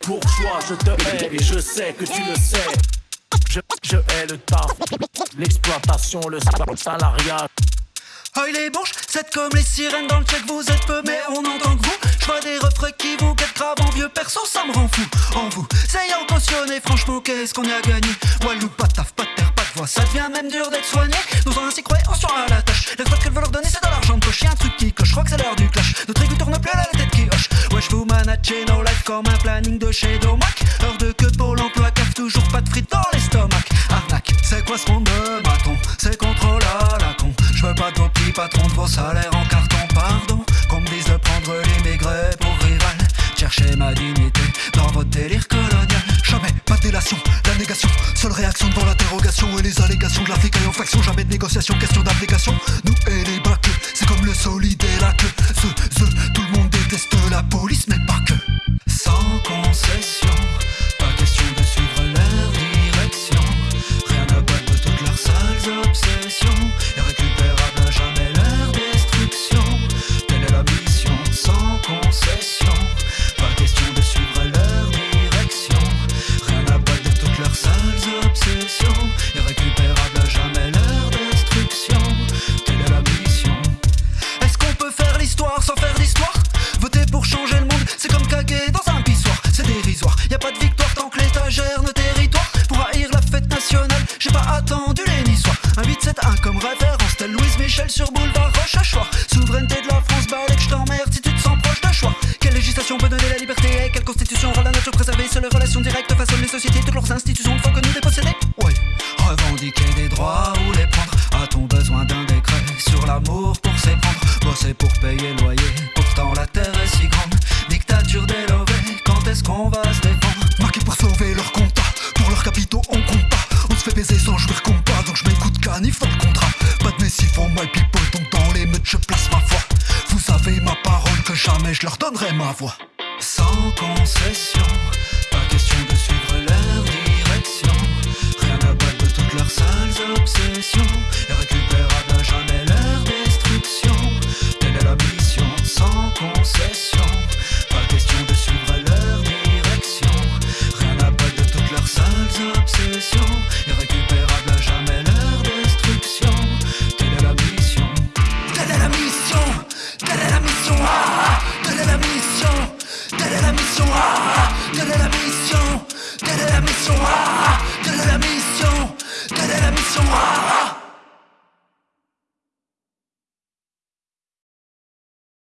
Pour, toi, je te hais et je sais que tu le sais. Je, je hais le taf, l'exploitation, le salariat. Oh les bourges, c'est comme les sirènes dans le check, vous êtes peu mais on entend que vous Je vois des refrains qui vous guettent grave en vieux perso, ça me rend fou En vous, ayant cautionné, franchement qu'est-ce qu'on a gagné? Walou, pas de taf, pas de terre, pas de voix, ça devient même dur d'être soigné Nous en ainsi croyons sur à la tâche managez nos life comme un planning de chez Domac. Heure de queue pour l'emploi, cave toujours pas de frites dans l'estomac. Arnaque, c'est quoi ce monde de bâton C'est contrôle à la con. Je veux pas de vos petits patrons de vos salaires en carton, pardon. Qu'on me dise de prendre l'immigré pour rival Cherchez ma dignité dans votre délire colonial. Jamais pas de délation, la négation. Seule réaction devant l'interrogation et les allégations de l'Afrique en faction. Jamais de négociation, question d'application. Nous et les bacs, c'est comme le solide et la queue. Ce, ce, tout le monde déteste la police mais gère nos territoires Pour haïr la fête nationale, j'ai pas attendu les niçois. Un 8-7-1 comme référence, telle Louise Michel sur boulevard Rochechouart. Souveraineté de la France, balèque, je t'emmerde si tu te sens proche de choix. Quelle législation peut donner la liberté et quelle constitution rend la nature préservée? Seules les relations directes façonnent les sociétés, toutes leurs institutions faut que nous déposséder Ouais, revendiquer des droits ou les prendre. A-t-on besoin d'un décret sur l'amour pour s'éprendre? Bosser pour payer loyer, pourtant la terre est si grande. Dictature délevée, quand est-ce qu'on va se Jamais je leur donnerai ma voix. Sans concession, pas question de suivre leur direction. Rien à battre de toutes leurs sales obsessions. Et récupérable à jamais leur destruction. Telle est la mission, sans concession. Pas question de suivre leur direction. Rien à battre de toutes leurs sales obsessions. Et